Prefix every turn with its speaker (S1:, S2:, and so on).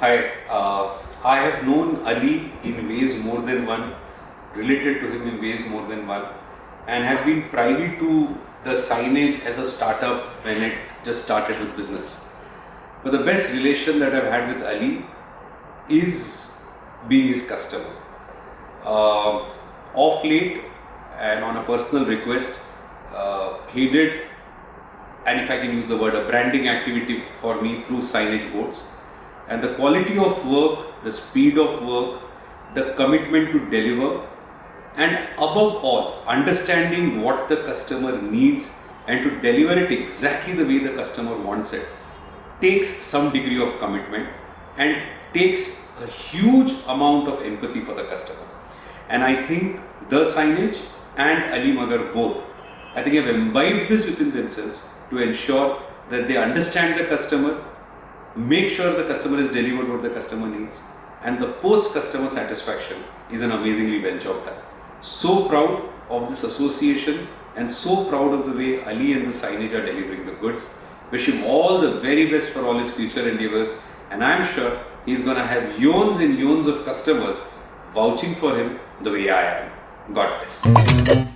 S1: Hi, uh, I have known Ali in ways more than one, related to him in ways more than one, and have been privy to the signage as a startup when it just started with business. But the best relation that I've had with Ali is being his customer. Uh, off late and on a personal request, uh, he did, and if I can use the word, a branding activity for me through signage boards. And the quality of work, the speed of work, the commitment to deliver, and above all, understanding what the customer needs and to deliver it exactly the way the customer wants it takes some degree of commitment and takes a huge amount of empathy for the customer. And I think the signage and Ali Magar both, I think have imbibed this within themselves to ensure that they understand the customer, make sure the customer is delivered what the customer needs, and the post customer satisfaction is an amazingly well job done. So proud of this association and so proud of the way Ali and the signage are delivering the goods. Wish him all the very best for all his future endeavors and I am sure he's gonna have yawns and yawns of customers vouching for him the way I am. God bless.